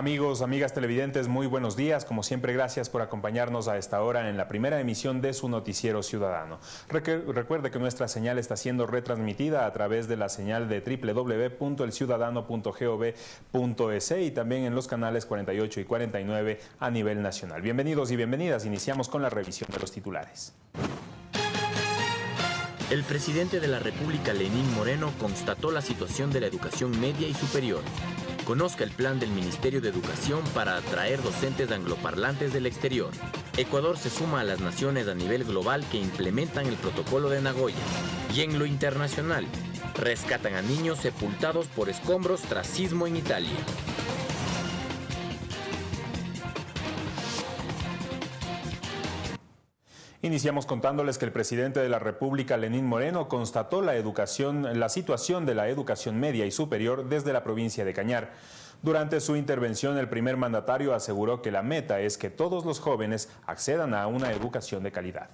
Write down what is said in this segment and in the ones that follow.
Amigos, amigas televidentes, muy buenos días. Como siempre, gracias por acompañarnos a esta hora en la primera emisión de su noticiero ciudadano. Recuerde que nuestra señal está siendo retransmitida a través de la señal de www.elciudadano.gov.es y también en los canales 48 y 49 a nivel nacional. Bienvenidos y bienvenidas. Iniciamos con la revisión de los titulares. El presidente de la República, Lenín Moreno, constató la situación de la educación media y superior Conozca el plan del Ministerio de Educación para atraer docentes angloparlantes del exterior. Ecuador se suma a las naciones a nivel global que implementan el protocolo de Nagoya. Y en lo internacional, rescatan a niños sepultados por escombros tras sismo en Italia. Iniciamos contándoles que el presidente de la República, Lenín Moreno, constató la, educación, la situación de la educación media y superior desde la provincia de Cañar. Durante su intervención, el primer mandatario aseguró que la meta es que todos los jóvenes accedan a una educación de calidad.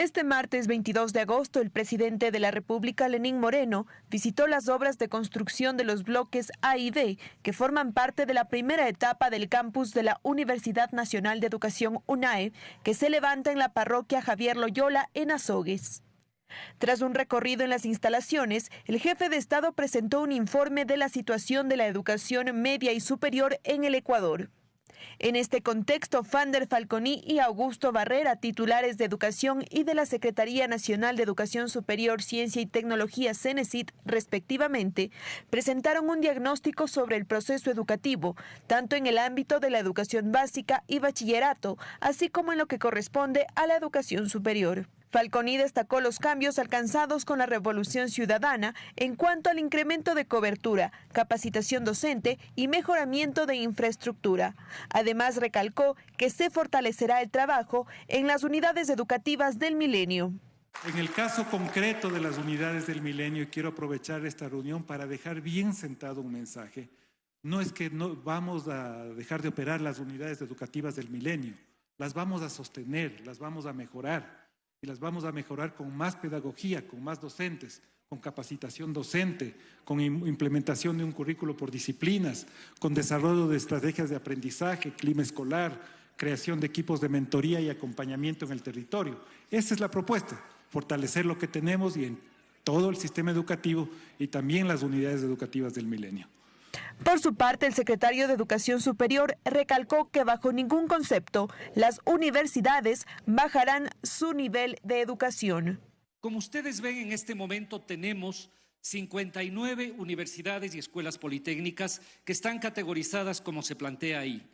Este martes 22 de agosto, el presidente de la República, Lenín Moreno, visitó las obras de construcción de los bloques A y D, que forman parte de la primera etapa del campus de la Universidad Nacional de Educación UNAE, que se levanta en la parroquia Javier Loyola en Azogues. Tras un recorrido en las instalaciones, el jefe de Estado presentó un informe de la situación de la educación media y superior en el Ecuador. En este contexto, Fander Falconi y Augusto Barrera, titulares de Educación y de la Secretaría Nacional de Educación Superior, Ciencia y Tecnología, CENESIT, respectivamente, presentaron un diagnóstico sobre el proceso educativo, tanto en el ámbito de la educación básica y bachillerato, así como en lo que corresponde a la educación superior. Falconi destacó los cambios alcanzados con la revolución ciudadana en cuanto al incremento de cobertura, capacitación docente y mejoramiento de infraestructura. Además, recalcó que se fortalecerá el trabajo en las unidades educativas del milenio. En el caso concreto de las unidades del milenio, quiero aprovechar esta reunión para dejar bien sentado un mensaje, no es que no vamos a dejar de operar las unidades educativas del milenio, las vamos a sostener, las vamos a mejorar y las vamos a mejorar con más pedagogía, con más docentes, con capacitación docente, con implementación de un currículo por disciplinas, con desarrollo de estrategias de aprendizaje, clima escolar, creación de equipos de mentoría y acompañamiento en el territorio. Esa es la propuesta, fortalecer lo que tenemos y en todo el sistema educativo y también las unidades educativas del milenio. Por su parte, el secretario de Educación Superior recalcó que bajo ningún concepto las universidades bajarán su nivel de educación. Como ustedes ven, en este momento tenemos 59 universidades y escuelas politécnicas que están categorizadas como se plantea ahí.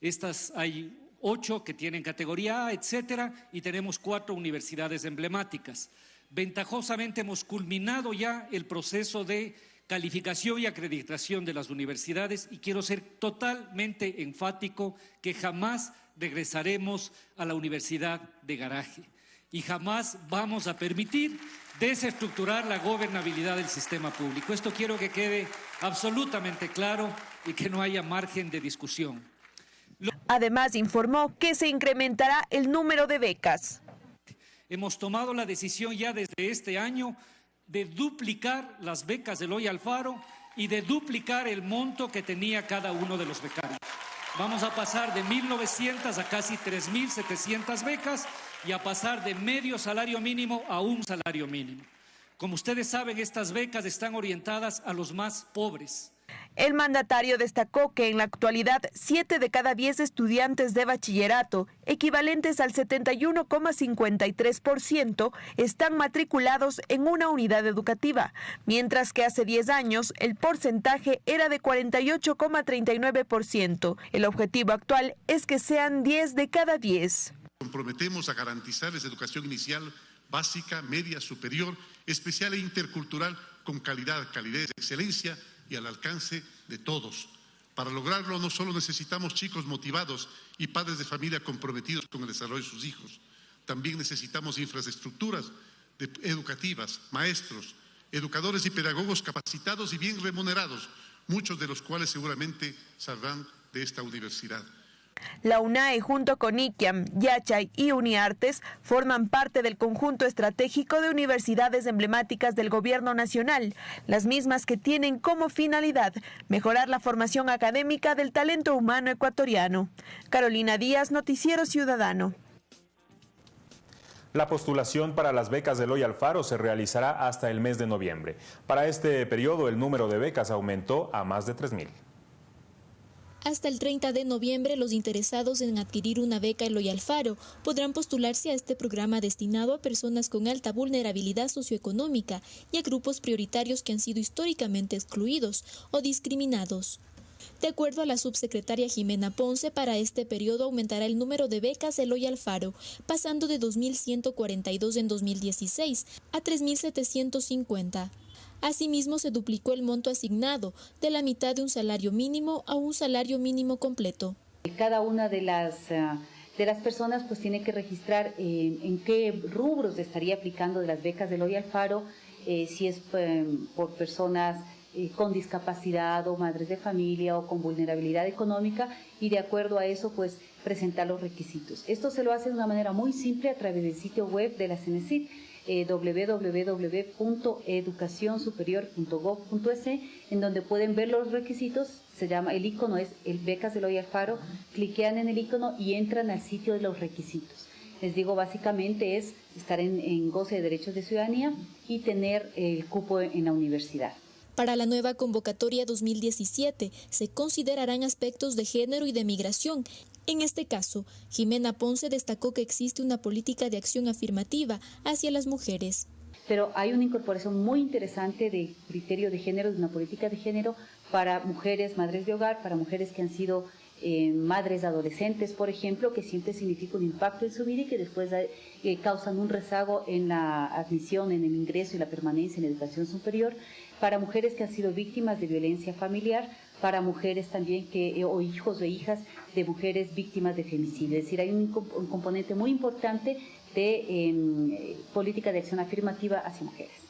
Estas hay ocho que tienen categoría A, etcétera, y tenemos cuatro universidades emblemáticas. Ventajosamente hemos culminado ya el proceso de calificación y acreditación de las universidades y quiero ser totalmente enfático que jamás regresaremos a la universidad de garaje y jamás vamos a permitir desestructurar la gobernabilidad del sistema público. Esto quiero que quede absolutamente claro y que no haya margen de discusión. Además, informó que se incrementará el número de becas. Hemos tomado la decisión ya desde este año de duplicar las becas del Hoy Alfaro y de duplicar el monto que tenía cada uno de los becarios. Vamos a pasar de 1.900 a casi 3.700 becas y a pasar de medio salario mínimo a un salario mínimo. Como ustedes saben, estas becas están orientadas a los más pobres. El mandatario destacó que en la actualidad 7 de cada 10 estudiantes de bachillerato, equivalentes al 71,53%, están matriculados en una unidad educativa, mientras que hace 10 años el porcentaje era de 48,39%. El objetivo actual es que sean 10 de cada 10. Comprometemos a garantizarles educación inicial, básica, media, superior, especial e intercultural con calidad, calidez, excelencia y al alcance de todos. Para lograrlo no solo necesitamos chicos motivados y padres de familia comprometidos con el desarrollo de sus hijos, también necesitamos infraestructuras educativas, maestros, educadores y pedagogos capacitados y bien remunerados, muchos de los cuales seguramente saldrán de esta universidad. La UNAE junto con ICAM, Yachay y Uniartes forman parte del conjunto estratégico de universidades emblemáticas del gobierno nacional, las mismas que tienen como finalidad mejorar la formación académica del talento humano ecuatoriano. Carolina Díaz, Noticiero Ciudadano. La postulación para las becas de Loy Alfaro se realizará hasta el mes de noviembre. Para este periodo el número de becas aumentó a más de 3.000. Hasta el 30 de noviembre, los interesados en adquirir una beca Eloy Alfaro podrán postularse a este programa destinado a personas con alta vulnerabilidad socioeconómica y a grupos prioritarios que han sido históricamente excluidos o discriminados. De acuerdo a la subsecretaria Jimena Ponce, para este periodo aumentará el número de becas Eloy Alfaro, pasando de 2.142 en 2016 a 3.750. Asimismo, se duplicó el monto asignado de la mitad de un salario mínimo a un salario mínimo completo. Cada una de las, eh, de las personas pues tiene que registrar eh, en qué rubros estaría aplicando de las becas de Loy Alfaro, eh, si es por personas con discapacidad o madres de familia o con vulnerabilidad económica y de acuerdo a eso pues presentar los requisitos. Esto se lo hace de una manera muy simple a través del sitio web de la CENESID eh, www.educacionsuperior.gov.es, en donde pueden ver los requisitos. Se llama, el icono es el Becas de Loy Alfaro. Cliquean en el icono y entran al sitio de los requisitos. Les digo, básicamente es estar en, en goce de derechos de ciudadanía y tener el cupo en la universidad. Para la nueva convocatoria 2017 se considerarán aspectos de género y de migración en este caso, Jimena Ponce destacó que existe una política de acción afirmativa hacia las mujeres. Pero hay una incorporación muy interesante de criterio de género, de una política de género para mujeres, madres de hogar, para mujeres que han sido eh, madres adolescentes, por ejemplo, que siempre significa un impacto en su vida y que después eh, causan un rezago en la admisión, en el ingreso y la permanencia en la educación superior, para mujeres que han sido víctimas de violencia familiar, para mujeres también que, eh, o hijos o hijas de mujeres víctimas de femicidio. Es decir, hay un, componente muy importante de em, política de acción afirmativa hacia mujeres.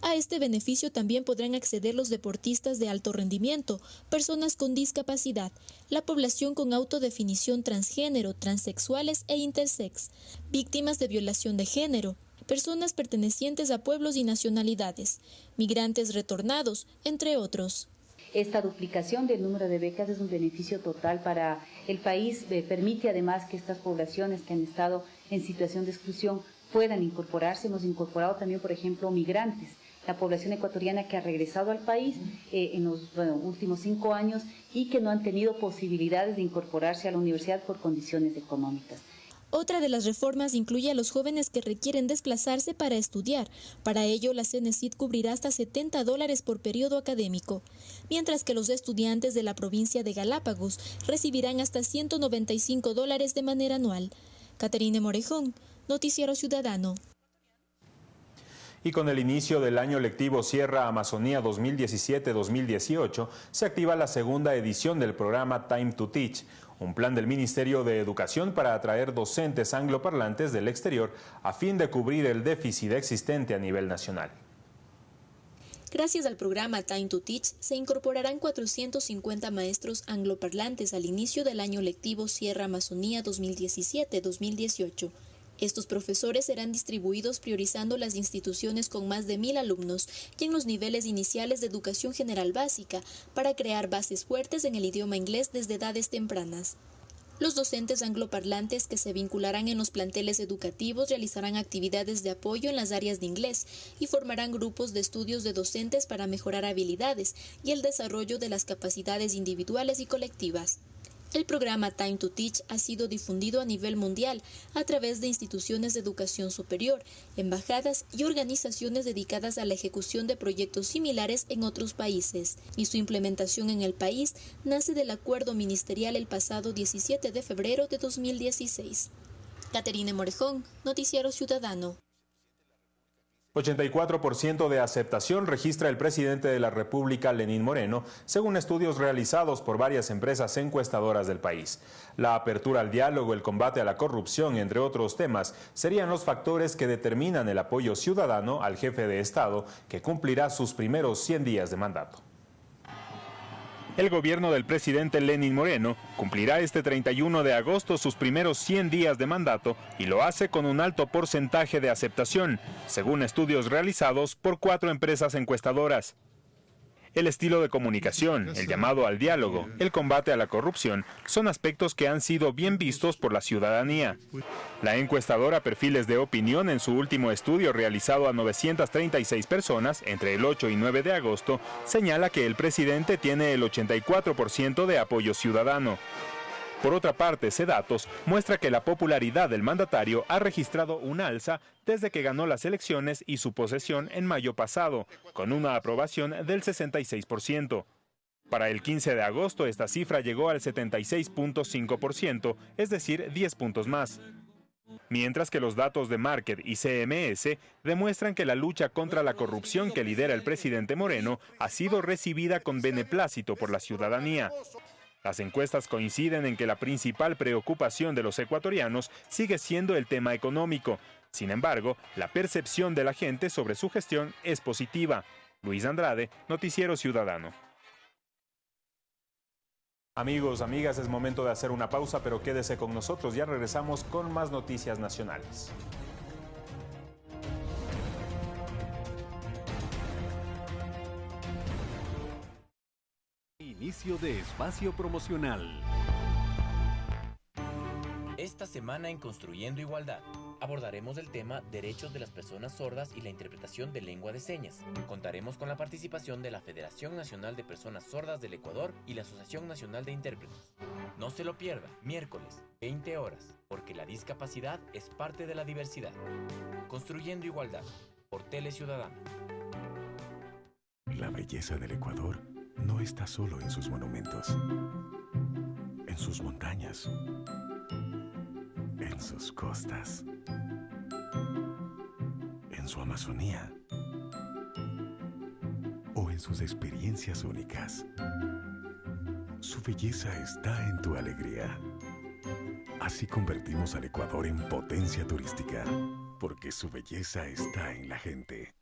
A este beneficio también podrán acceder los deportistas de alto rendimiento, personas con discapacidad, la población con autodefinición transgénero, transexuales e intersex, víctimas de violación de género, personas pertenecientes a pueblos y nacionalidades, migrantes retornados, entre otros. Esta duplicación del número de becas es un beneficio total para el país, eh, permite además que estas poblaciones que han estado en situación de exclusión puedan incorporarse. Hemos incorporado también, por ejemplo, migrantes, la población ecuatoriana que ha regresado al país eh, en los últimos cinco años y que no han tenido posibilidades de incorporarse a la universidad por condiciones económicas. Otra de las reformas incluye a los jóvenes que requieren desplazarse para estudiar. Para ello, la CENESID cubrirá hasta 70 dólares por periodo académico, mientras que los estudiantes de la provincia de Galápagos recibirán hasta 195 dólares de manera anual. Caterine Morejón, Noticiero Ciudadano. Y con el inicio del año lectivo Sierra Amazonía 2017-2018, se activa la segunda edición del programa Time to Teach, un plan del Ministerio de Educación para atraer docentes angloparlantes del exterior a fin de cubrir el déficit existente a nivel nacional. Gracias al programa Time to Teach, se incorporarán 450 maestros angloparlantes al inicio del año lectivo Sierra Amazonía 2017-2018. Estos profesores serán distribuidos priorizando las instituciones con más de mil alumnos y en los niveles iniciales de educación general básica para crear bases fuertes en el idioma inglés desde edades tempranas. Los docentes angloparlantes que se vincularán en los planteles educativos realizarán actividades de apoyo en las áreas de inglés y formarán grupos de estudios de docentes para mejorar habilidades y el desarrollo de las capacidades individuales y colectivas. El programa Time to Teach ha sido difundido a nivel mundial a través de instituciones de educación superior, embajadas y organizaciones dedicadas a la ejecución de proyectos similares en otros países, y su implementación en el país nace del acuerdo ministerial el pasado 17 de febrero de 2016. Caterine Morejón, Noticiero Ciudadano. 84% de aceptación registra el presidente de la República, Lenín Moreno, según estudios realizados por varias empresas encuestadoras del país. La apertura al diálogo, el combate a la corrupción, entre otros temas, serían los factores que determinan el apoyo ciudadano al jefe de Estado, que cumplirá sus primeros 100 días de mandato. El gobierno del presidente Lenin Moreno cumplirá este 31 de agosto sus primeros 100 días de mandato y lo hace con un alto porcentaje de aceptación, según estudios realizados por cuatro empresas encuestadoras. El estilo de comunicación, el llamado al diálogo, el combate a la corrupción, son aspectos que han sido bien vistos por la ciudadanía. La encuestadora Perfiles de Opinión en su último estudio realizado a 936 personas entre el 8 y 9 de agosto señala que el presidente tiene el 84% de apoyo ciudadano. Por otra parte, datos muestra que la popularidad del mandatario ha registrado un alza desde que ganó las elecciones y su posesión en mayo pasado, con una aprobación del 66%. Para el 15 de agosto esta cifra llegó al 76.5%, es decir, 10 puntos más. Mientras que los datos de Market y CMS demuestran que la lucha contra la corrupción que lidera el presidente Moreno ha sido recibida con beneplácito por la ciudadanía. Las encuestas coinciden en que la principal preocupación de los ecuatorianos sigue siendo el tema económico. Sin embargo, la percepción de la gente sobre su gestión es positiva. Luis Andrade, Noticiero Ciudadano. Amigos, amigas, es momento de hacer una pausa, pero quédese con nosotros. Ya regresamos con más noticias nacionales. Inicio de espacio promocional. Esta semana en Construyendo Igualdad abordaremos el tema Derechos de las Personas Sordas y la interpretación de lengua de señas. Contaremos con la participación de la Federación Nacional de Personas Sordas del Ecuador y la Asociación Nacional de Intérpretes. No se lo pierda, miércoles, 20 horas, porque la discapacidad es parte de la diversidad. Construyendo Igualdad, por Tele Ciudadano. La belleza del Ecuador no está solo en sus monumentos, en sus montañas, en sus costas, en su Amazonía o en sus experiencias únicas. Su belleza está en tu alegría. Así convertimos al Ecuador en potencia turística, porque su belleza está en la gente.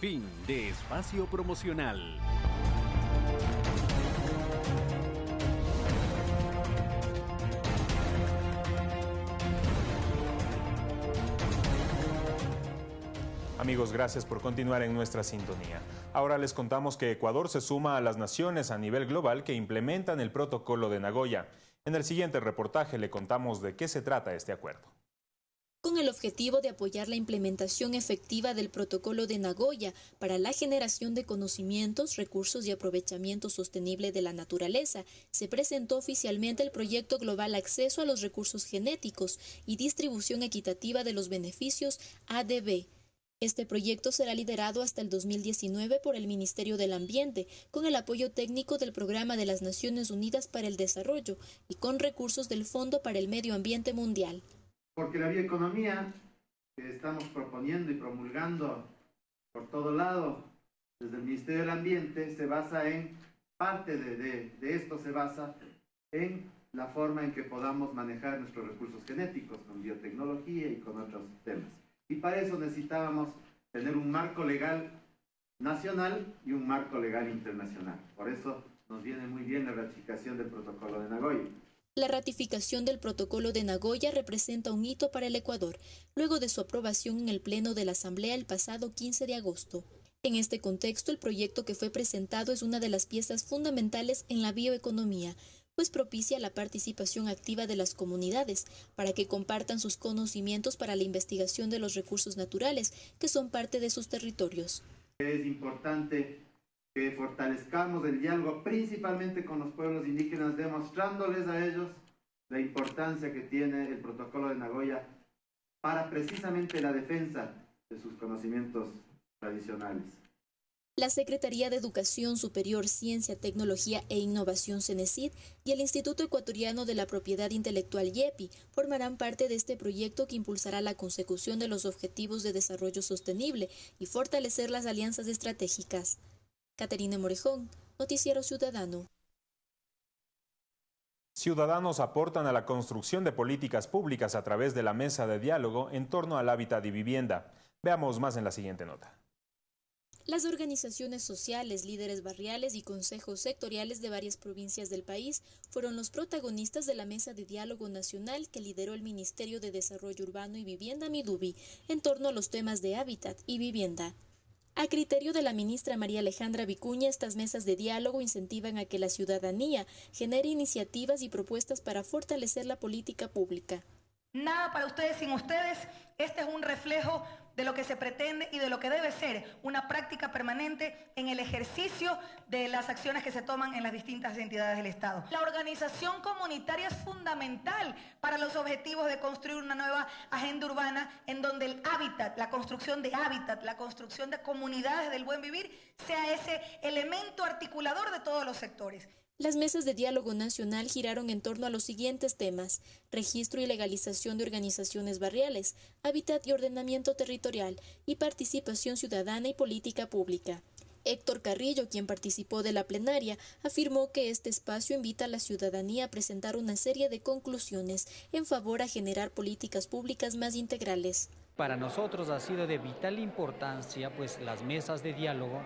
Fin de espacio promocional. Amigos, gracias por continuar en nuestra sintonía. Ahora les contamos que Ecuador se suma a las naciones a nivel global que implementan el protocolo de Nagoya. En el siguiente reportaje le contamos de qué se trata este acuerdo con el objetivo de apoyar la implementación efectiva del Protocolo de Nagoya para la generación de conocimientos, recursos y aprovechamiento sostenible de la naturaleza, se presentó oficialmente el proyecto global Acceso a los Recursos Genéticos y Distribución Equitativa de los Beneficios ADB. Este proyecto será liderado hasta el 2019 por el Ministerio del Ambiente, con el apoyo técnico del Programa de las Naciones Unidas para el Desarrollo y con recursos del Fondo para el Medio Ambiente Mundial porque la bioeconomía que estamos proponiendo y promulgando por todo lado desde el Ministerio del Ambiente se basa en, parte de, de, esto se basa en la forma en que podamos manejar nuestros recursos genéticos con biotecnología y con otros temas. Y para eso necesitábamos tener un marco legal nacional y un marco legal internacional. Por eso nos viene muy bien la ratificación del protocolo de Nagoya. La ratificación del protocolo de Nagoya representa un hito para el Ecuador, luego de su aprobación en el Pleno de la Asamblea el pasado 15 de agosto. En este contexto, el proyecto que fue presentado es una de las piezas fundamentales en la bioeconomía, pues propicia la participación activa de las comunidades para que compartan sus conocimientos para la investigación de los recursos naturales que son parte de sus territorios. Es importante que fortalezcamos el diálogo principalmente con los pueblos indígenas, demostrándoles a ellos la importancia que tiene el protocolo de Nagoya para precisamente la defensa de sus conocimientos tradicionales. La Secretaría de Educación Superior, Ciencia, Tecnología e Innovación CENESID y el Instituto Ecuatoriano de la Propiedad Intelectual YEPI formarán parte de este proyecto que impulsará la consecución de los objetivos de desarrollo sostenible y fortalecer las alianzas estratégicas. Caterina Morejón, Noticiero Ciudadano. Ciudadanos aportan a la construcción de políticas públicas a través de la mesa de diálogo en torno al hábitat y vivienda. Veamos más en la siguiente nota. Las organizaciones sociales, líderes barriales y consejos sectoriales de varias provincias del país fueron los protagonistas de la mesa de diálogo nacional que lideró el Ministerio de Desarrollo Urbano y Vivienda Midubi en torno a los temas de hábitat y vivienda. A criterio de la ministra María Alejandra Vicuña, estas mesas de diálogo incentivan a que la ciudadanía genere iniciativas y propuestas para fortalecer la política pública. Nada para ustedes sin ustedes. Este es un reflejo de lo que se pretende y de lo que debe ser una práctica permanente en el ejercicio de las acciones que se toman en las distintas entidades del Estado. La organización comunitaria es fundamental para los objetivos de construir una nueva agenda urbana en donde el hábitat, la construcción de hábitat, la construcción de comunidades del buen vivir sea ese elemento articulador de todos los sectores. Las mesas de diálogo nacional giraron en torno a los siguientes temas, registro y legalización de organizaciones barriales, hábitat y ordenamiento territorial, y participación ciudadana y política pública. Héctor Carrillo, quien participó de la plenaria, afirmó que este espacio invita a la ciudadanía a presentar una serie de conclusiones en favor a generar políticas públicas más integrales. Para nosotros ha sido de vital importancia pues las mesas de diálogo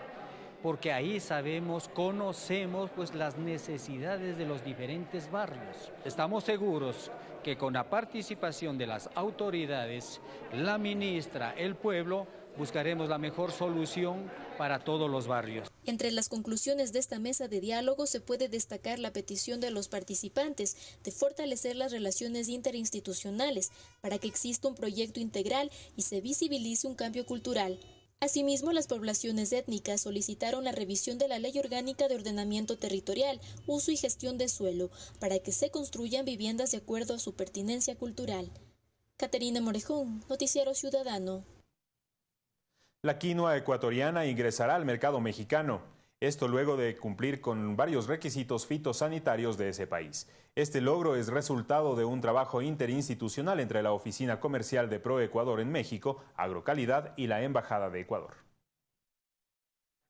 porque ahí sabemos, conocemos pues las necesidades de los diferentes barrios. Estamos seguros que con la participación de las autoridades, la ministra, el pueblo, buscaremos la mejor solución para todos los barrios. Entre las conclusiones de esta mesa de diálogo se puede destacar la petición de los participantes de fortalecer las relaciones interinstitucionales para que exista un proyecto integral y se visibilice un cambio cultural. Asimismo, las poblaciones étnicas solicitaron la revisión de la Ley Orgánica de Ordenamiento Territorial, Uso y Gestión de Suelo, para que se construyan viviendas de acuerdo a su pertinencia cultural. Caterina Morejón, Noticiero Ciudadano. La quinoa ecuatoriana ingresará al mercado mexicano. Esto luego de cumplir con varios requisitos fitosanitarios de ese país. Este logro es resultado de un trabajo interinstitucional entre la Oficina Comercial de ProEcuador en México, Agrocalidad y la Embajada de Ecuador.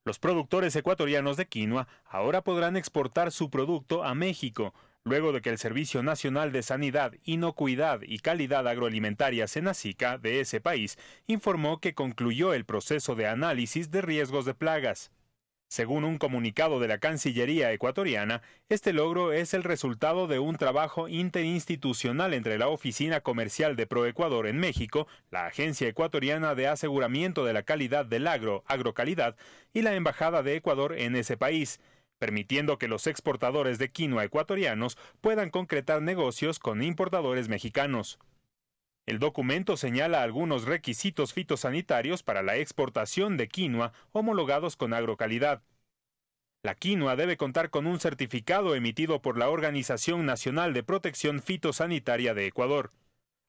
Los productores ecuatorianos de quinoa ahora podrán exportar su producto a México, luego de que el Servicio Nacional de Sanidad, Inocuidad y Calidad Agroalimentaria Senacica de ese país informó que concluyó el proceso de análisis de riesgos de plagas. Según un comunicado de la Cancillería ecuatoriana, este logro es el resultado de un trabajo interinstitucional entre la Oficina Comercial de Proecuador en México, la Agencia Ecuatoriana de Aseguramiento de la Calidad del Agro, Agrocalidad, y la Embajada de Ecuador en ese país, permitiendo que los exportadores de quinoa ecuatorianos puedan concretar negocios con importadores mexicanos. El documento señala algunos requisitos fitosanitarios para la exportación de quinoa homologados con agrocalidad. La quinoa debe contar con un certificado emitido por la Organización Nacional de Protección Fitosanitaria de Ecuador.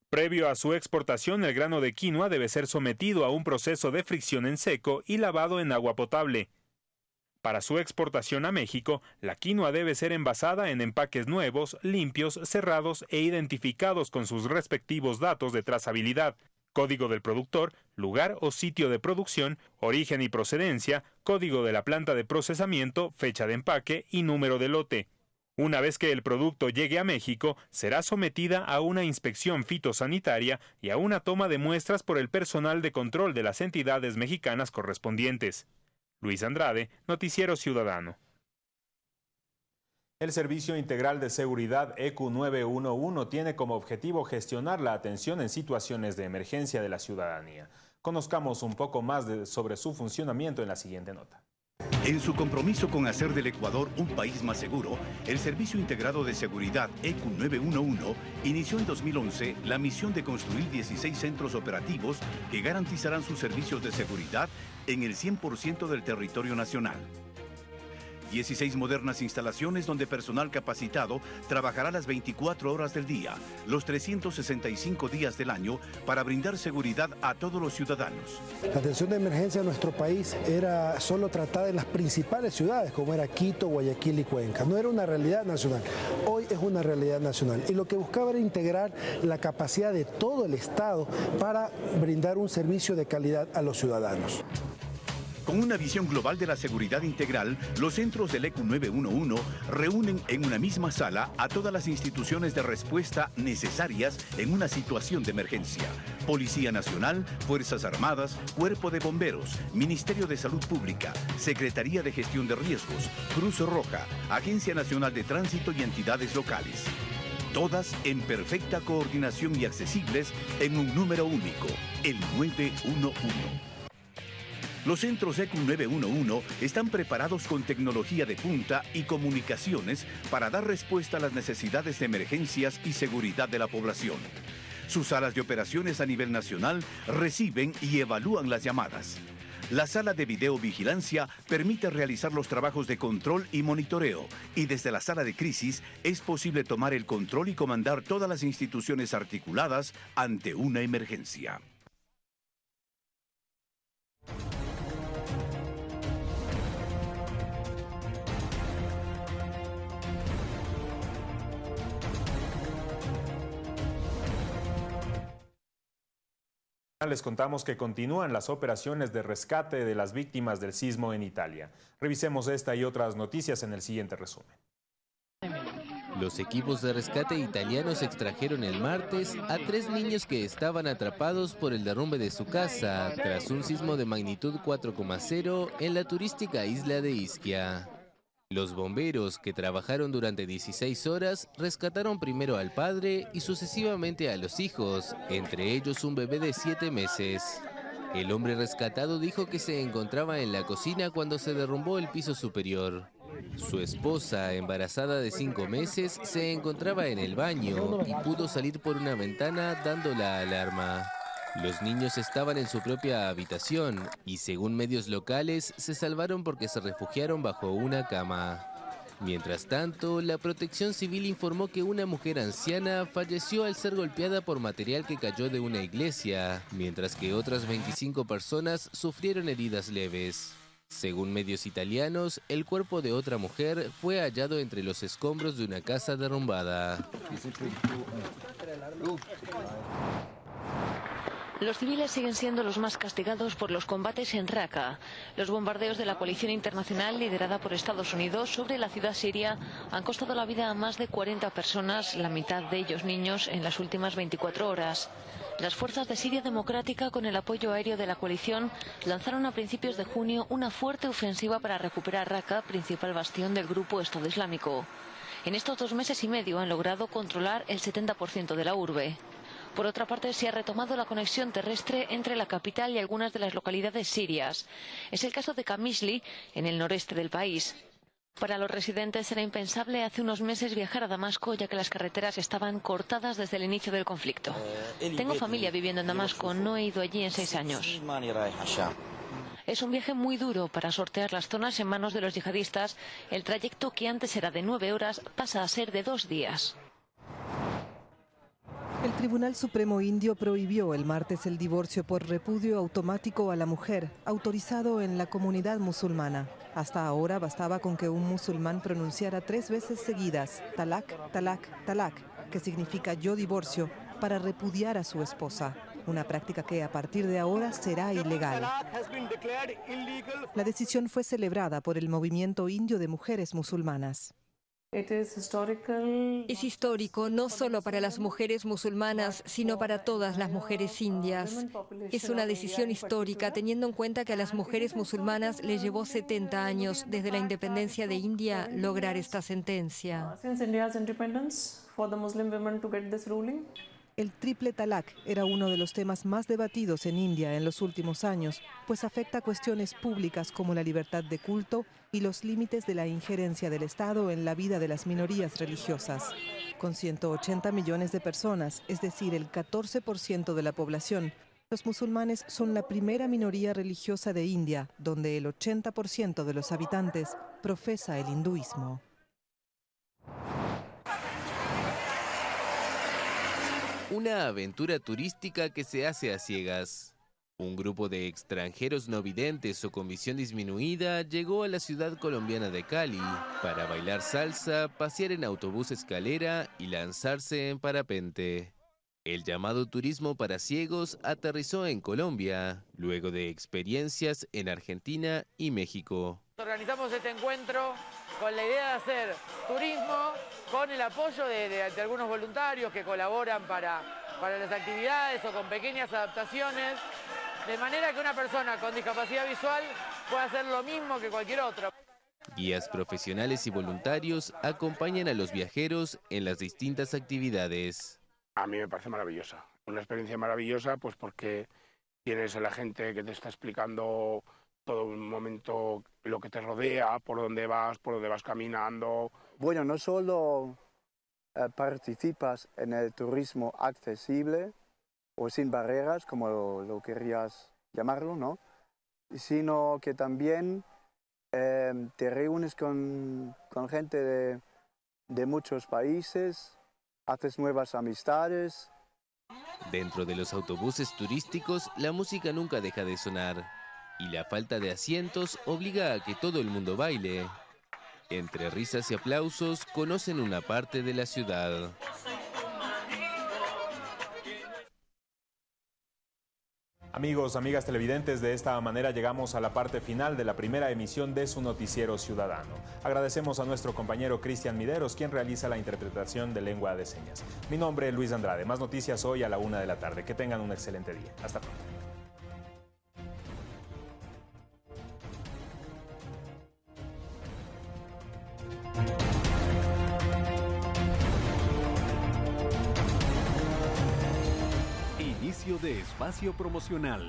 Previo a su exportación, el grano de quinoa debe ser sometido a un proceso de fricción en seco y lavado en agua potable. Para su exportación a México, la quinoa debe ser envasada en empaques nuevos, limpios, cerrados e identificados con sus respectivos datos de trazabilidad, código del productor, lugar o sitio de producción, origen y procedencia, código de la planta de procesamiento, fecha de empaque y número de lote. Una vez que el producto llegue a México, será sometida a una inspección fitosanitaria y a una toma de muestras por el personal de control de las entidades mexicanas correspondientes. Luis Andrade, Noticiero Ciudadano. El Servicio Integral de Seguridad EQ911 tiene como objetivo gestionar la atención en situaciones de emergencia de la ciudadanía. Conozcamos un poco más sobre su funcionamiento en la siguiente nota. En su compromiso con hacer del Ecuador un país más seguro, el Servicio Integrado de Seguridad EQ911 inició en 2011 la misión de construir 16 centros operativos que garantizarán sus servicios de seguridad en el 100% del territorio nacional. 16 modernas instalaciones donde personal capacitado trabajará las 24 horas del día, los 365 días del año para brindar seguridad a todos los ciudadanos. La atención de emergencia en nuestro país era solo tratada en las principales ciudades como era Quito, Guayaquil y Cuenca. No era una realidad nacional. Hoy es una realidad nacional y lo que buscaba era integrar la capacidad de todo el Estado para brindar un servicio de calidad a los ciudadanos. Con una visión global de la seguridad integral, los centros del ECU 911 reúnen en una misma sala a todas las instituciones de respuesta necesarias en una situación de emergencia. Policía Nacional, Fuerzas Armadas, Cuerpo de Bomberos, Ministerio de Salud Pública, Secretaría de Gestión de Riesgos, Cruz Roja, Agencia Nacional de Tránsito y entidades locales. Todas en perfecta coordinación y accesibles en un número único, el 911. Los centros ECU 911 están preparados con tecnología de punta y comunicaciones para dar respuesta a las necesidades de emergencias y seguridad de la población. Sus salas de operaciones a nivel nacional reciben y evalúan las llamadas. La sala de videovigilancia permite realizar los trabajos de control y monitoreo y desde la sala de crisis es posible tomar el control y comandar todas las instituciones articuladas ante una emergencia. Les contamos que continúan las operaciones de rescate de las víctimas del sismo en Italia. Revisemos esta y otras noticias en el siguiente resumen. Los equipos de rescate italianos extrajeron el martes a tres niños que estaban atrapados por el derrumbe de su casa tras un sismo de magnitud 4,0 en la turística isla de Ischia. Los bomberos, que trabajaron durante 16 horas, rescataron primero al padre y sucesivamente a los hijos, entre ellos un bebé de 7 meses. El hombre rescatado dijo que se encontraba en la cocina cuando se derrumbó el piso superior. Su esposa, embarazada de 5 meses, se encontraba en el baño y pudo salir por una ventana dando la alarma. Los niños estaban en su propia habitación y según medios locales se salvaron porque se refugiaron bajo una cama. Mientras tanto, la protección civil informó que una mujer anciana falleció al ser golpeada por material que cayó de una iglesia, mientras que otras 25 personas sufrieron heridas leves. Según medios italianos, el cuerpo de otra mujer fue hallado entre los escombros de una casa derrumbada. Los civiles siguen siendo los más castigados por los combates en Raqqa. Los bombardeos de la coalición internacional liderada por Estados Unidos sobre la ciudad siria han costado la vida a más de 40 personas, la mitad de ellos niños, en las últimas 24 horas. Las fuerzas de Siria Democrática, con el apoyo aéreo de la coalición, lanzaron a principios de junio una fuerte ofensiva para recuperar Raqqa, principal bastión del grupo Estado Islámico. En estos dos meses y medio han logrado controlar el 70% de la urbe. Por otra parte, se ha retomado la conexión terrestre entre la capital y algunas de las localidades sirias. Es el caso de Kamisli, en el noreste del país. Para los residentes era impensable hace unos meses viajar a Damasco ya que las carreteras estaban cortadas desde el inicio del conflicto. Tengo familia viviendo en Damasco, no he ido allí en seis años. Es un viaje muy duro para sortear las zonas en manos de los yihadistas. El trayecto que antes era de nueve horas pasa a ser de dos días. El Tribunal Supremo Indio prohibió el martes el divorcio por repudio automático a la mujer, autorizado en la comunidad musulmana. Hasta ahora bastaba con que un musulmán pronunciara tres veces seguidas talak, talak, talak, que significa yo divorcio, para repudiar a su esposa. Una práctica que a partir de ahora será ilegal. La decisión fue celebrada por el movimiento indio de mujeres musulmanas. Es histórico no solo para las mujeres musulmanas, sino para todas las mujeres indias. Es una decisión histórica teniendo en cuenta que a las mujeres musulmanas les llevó 70 años desde la independencia de India lograr esta sentencia. El triple talak era uno de los temas más debatidos en India en los últimos años, pues afecta cuestiones públicas como la libertad de culto y los límites de la injerencia del Estado en la vida de las minorías religiosas. Con 180 millones de personas, es decir, el 14% de la población, los musulmanes son la primera minoría religiosa de India, donde el 80% de los habitantes profesa el hinduismo. Una aventura turística que se hace a ciegas. Un grupo de extranjeros no videntes o con visión disminuida llegó a la ciudad colombiana de Cali para bailar salsa, pasear en autobús escalera y lanzarse en parapente. El llamado turismo para ciegos aterrizó en Colombia, luego de experiencias en Argentina y México. Organizamos este encuentro con la idea de hacer turismo con el apoyo de, algunos voluntarios que colaboran para para las actividades o con pequeñas adaptaciones, de manera que una persona con discapacidad visual pueda hacer lo mismo que cualquier otro. Guías profesionales y voluntarios acompañan a los viajeros en las distintas actividades. A mí me parece maravillosa, una experiencia maravillosa pues porque tienes a la gente que te está explicando todo un momento lo que te rodea, por dónde vas, por dónde vas caminando. Bueno, no solo eh, participas en el turismo accesible o sin barreras, como lo, querías llamarlo, ¿no? sino que también em, te reúnes con, gente de, de muchos países, haces nuevas amistades. Dentro de los autobuses turísticos, la música nunca deja de sonar y la falta de asientos obliga a que todo el mundo baile. Entre risas y aplausos conocen una parte de la ciudad. Amigos, amigas televidentes, de esta manera llegamos a la parte final de la primera emisión de su noticiero ciudadano. Agradecemos a nuestro compañero Cristian Mideros, quien realiza la interpretación de lengua de señas. Mi nombre es Luis Andrade. Más noticias hoy a la una de la tarde. Que tengan un excelente día. Hasta pronto. De espacio promocional.